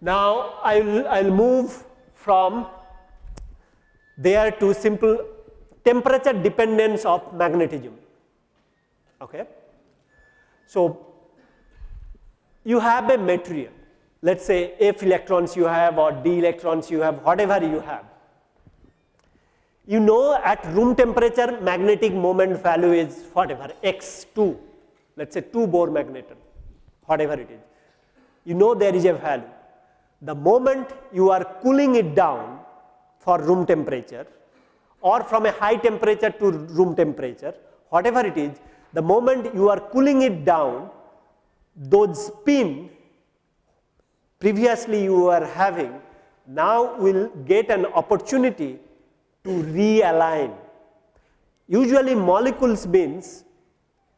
Now, I will I'll move from there to simple temperature dependence of magnetism. Okay. So, you have a material, let us say F electrons you have or D electrons you have, whatever you have. You know at room temperature magnetic moment value is whatever x2, let us say 2 Bohr magneton, whatever it is. You know there is a value the moment you are cooling it down for room temperature or from a high temperature to room temperature, whatever it is, the moment you are cooling it down, those spin previously you were having now will get an opportunity to realign. Usually molecules means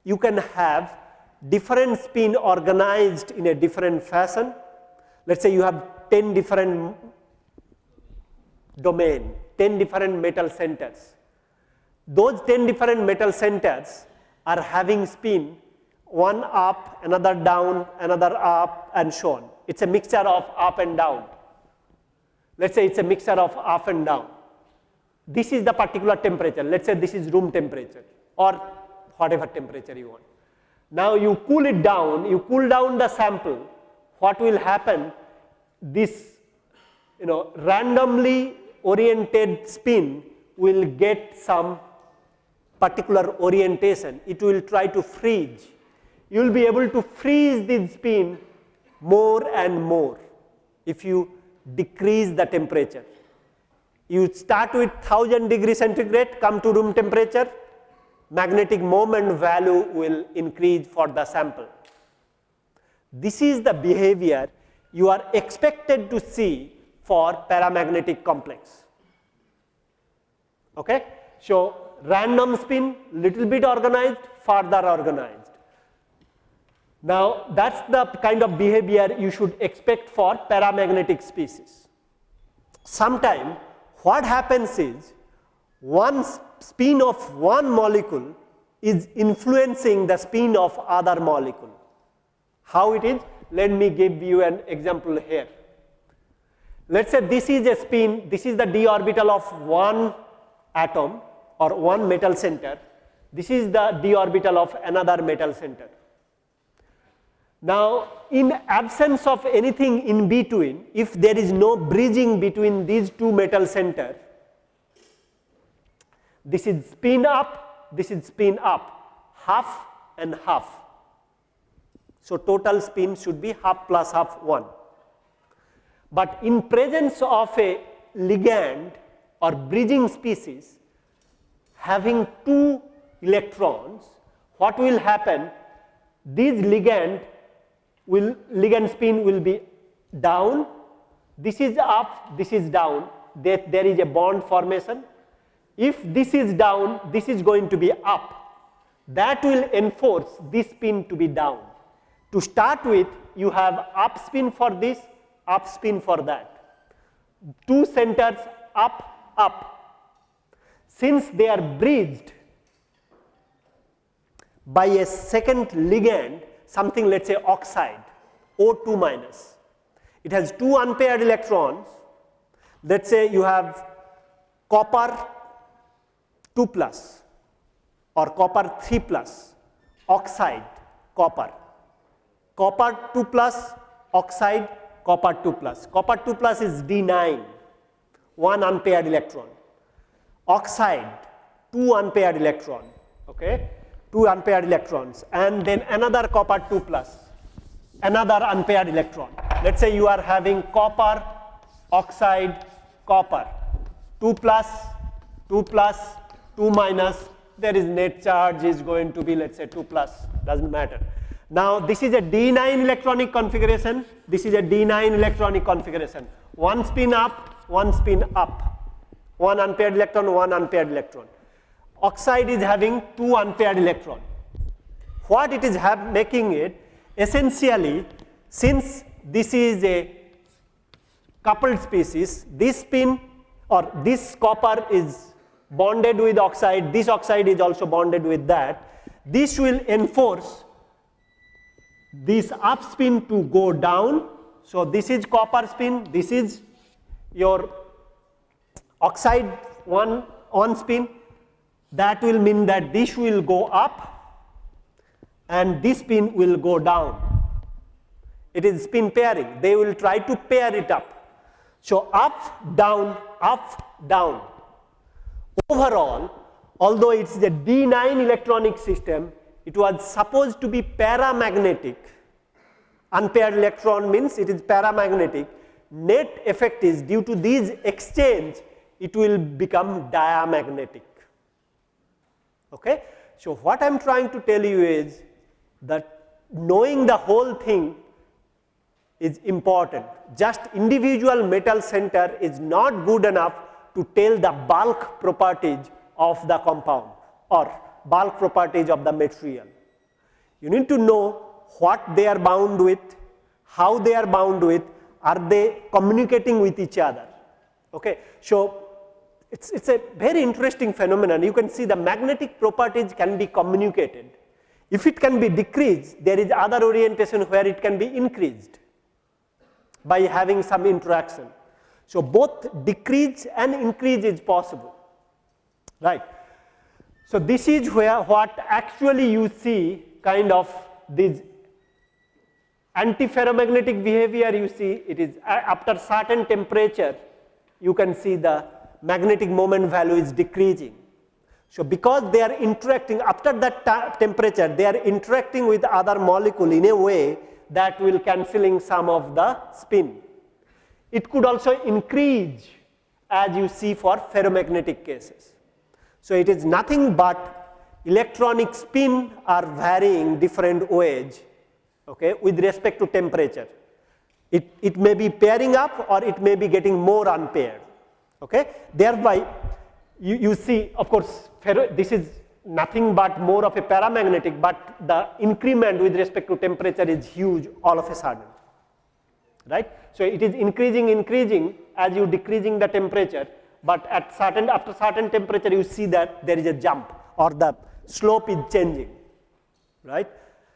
you can have different spin organized in a different fashion let us say you have 10 different domain, 10 different metal centers. Those 10 different metal centers are having spin one up, another down, another up and so on. It is a mixture of up and down. Let us say it is a mixture of up and down. This is the particular temperature, let us say this is room temperature or whatever temperature you want. Now you cool it down, you cool down the sample what will happen this you know randomly oriented spin will get some particular orientation it will try to freeze you will be able to freeze this spin more and more if you decrease the temperature you start with 1000 degree centigrade come to room temperature magnetic moment value will increase for the sample this is the behavior you are expected to see for paramagnetic complex. Okay? So, random spin little bit organized, further organized. Now, that is the kind of behavior you should expect for paramagnetic species. Sometime what happens is one spin of one molecule is influencing the spin of other molecule. How it is? Let me give you an example here. Let us say this is a spin, this is the d orbital of one atom or one metal center, this is the d orbital of another metal center. Now, in absence of anything in between, if there is no bridging between these two metal center, this is spin up, this is spin up, half and half. So, total spin should be half plus half 1. But in presence of a ligand or bridging species having two electrons, what will happen? This ligand will ligand spin will be down, this is up, this is down, there, there is a bond formation. If this is down, this is going to be up. That will enforce this spin to be down. To start with, you have up spin for this, up spin for that. Two centers up, up. Since they are bridged by a second ligand, something let us say oxide, O2 minus. It has two unpaired electrons. Let us say you have copper 2 plus or copper 3 plus, oxide, copper copper 2 plus oxide copper 2 plus. Copper 2 plus is D9, 1 unpaired electron. Oxide, 2 unpaired electron, okay, 2 unpaired electrons and then another copper 2 plus, another unpaired electron. Let us say you are having copper, oxide, copper, 2 plus, 2 plus, 2 minus, there is net charge is going to be let us say 2 plus, does not matter. Now, this is a D9 electronic configuration, this is a D9 electronic configuration, one spin up, one spin up, one unpaired electron, one unpaired electron. Oxide is having two unpaired electron. What it is making it essentially since this is a coupled species, this spin or this copper is bonded with oxide, this oxide is also bonded with that. This will enforce this up spin to go down. So, this is copper spin, this is your oxide one on spin that will mean that this will go up and this spin will go down. It is spin pairing. They will try to pair it up. So, up, down, up, down. Overall, although it is a D9 electronic system, it was supposed to be paramagnetic. Unpaired electron means it is paramagnetic. Net effect is due to these exchange, it will become diamagnetic. Okay? So, what I am trying to tell you is that knowing the whole thing is important. Just individual metal center is not good enough to tell the bulk properties of the compound or bulk properties of the material. You need to know what they are bound with, how they are bound with, are they communicating with each other. Okay. So, it is it's a very interesting phenomenon. You can see the magnetic properties can be communicated. If it can be decreased, there is other orientation where it can be increased by having some interaction. So, both decrease and increase is possible, right. So, this is where what actually you see kind of this antiferromagnetic behavior you see it is uh, after certain temperature you can see the magnetic moment value is decreasing. So, because they are interacting after that temperature they are interacting with other molecule in a way that will cancelling some of the spin. It could also increase as you see for ferromagnetic cases. So, it is nothing but electronic spin are varying different ways okay, with respect to temperature. It, it may be pairing up or it may be getting more unpaired. Okay. Thereby, you, you see of course, ferro, this is nothing but more of a paramagnetic, but the increment with respect to temperature is huge all of a sudden, right. So, it is increasing, increasing as you decreasing the temperature, but at certain after certain temperature you see that there is a jump or the slope is changing, right.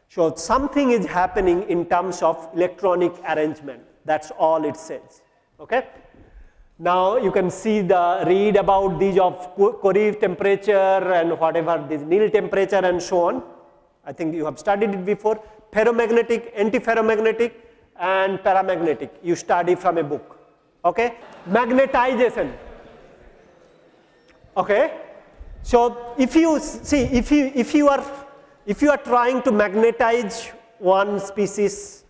So, something is happening in terms of electronic arrangement that is all it says. Okay. Now you can see the read about these of Curie temperature and whatever this Néel temperature and so on. I think you have studied it before. Ferromagnetic, antiferromagnetic and paramagnetic you study from a book. Okay. Magnetization. Okay. So if you see if you if you are if you are trying to magnetize one species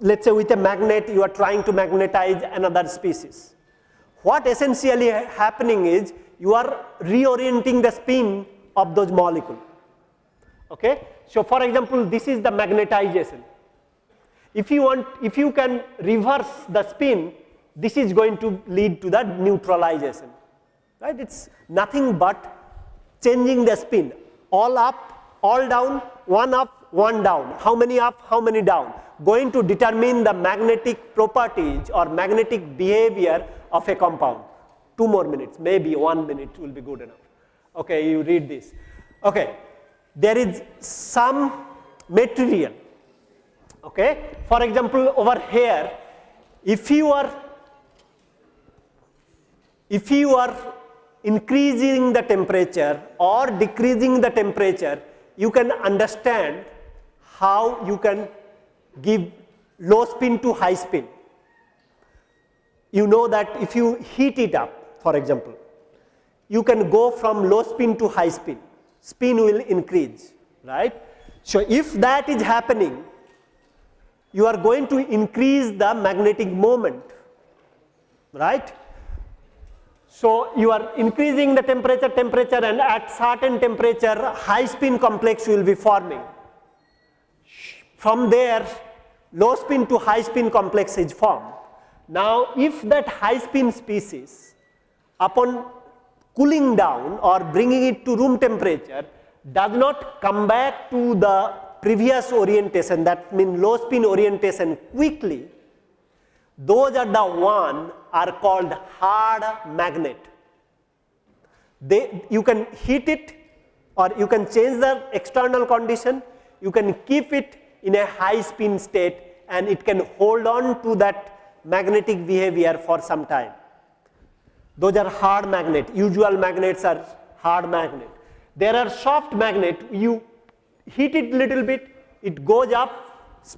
let us say with a magnet you are trying to magnetize another species what essentially happening is you are reorienting the spin of those molecule. Okay? So, for example, this is the magnetization. If you want, if you can reverse the spin, this is going to lead to the neutralization, right? It is nothing but changing the spin, all up, all down, one up, one down, how many up, how many down, going to determine the magnetic properties or magnetic behavior of a compound. Two more minutes, maybe one minute will be good enough. Okay, you read this. Okay, there is some material. Okay, for example, over here, if you are if you are increasing the temperature or decreasing the temperature, you can understand how you can give low spin to high spin you know that if you heat it up for example, you can go from low spin to high spin, spin will increase, right. So, if that is happening, you are going to increase the magnetic moment, right. So, you are increasing the temperature, temperature and at certain temperature high spin complex will be forming. From there low spin to high spin complex is formed. Now, if that high spin species upon cooling down or bringing it to room temperature does not come back to the previous orientation that means low spin orientation quickly, those are the one are called hard magnet. They, you can heat it or you can change the external condition, you can keep it in a high spin state and it can hold on to that magnetic behavior for some time. Those are hard magnet, usual magnets are hard magnet. There are soft magnet, you heat it little bit, it goes up,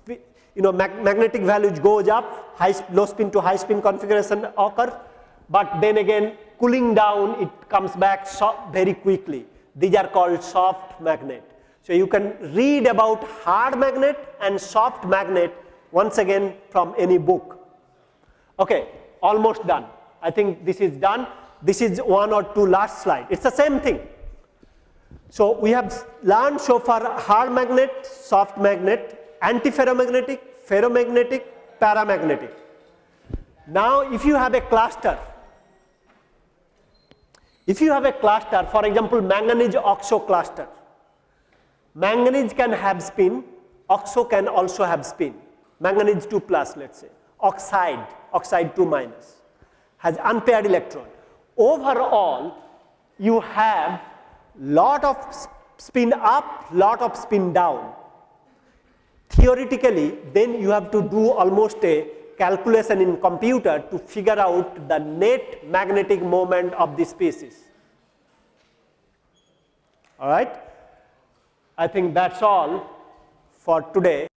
you know mag magnetic values goes up, high, low spin to high spin configuration occurs, but then again cooling down it comes back very quickly. These are called soft magnet. So you can read about hard magnet and soft magnet once again from any book. Okay, almost done. I think this is done. This is one or two last slide. It's the same thing. So we have learned so far hard magnet, soft magnet, antiferromagnetic, ferromagnetic, paramagnetic. Now if you have a cluster, if you have a cluster, for example, manganese oxo cluster, manganese can have spin, oxo can also have spin, manganese 2 plus let's say, oxide, oxide 2 minus, has unpaired electron. Overall, you have lot of spin up, lot of spin down. Theoretically, then you have to do almost a calculation in computer to figure out the net magnetic moment of the species. All right? I think that's all for today.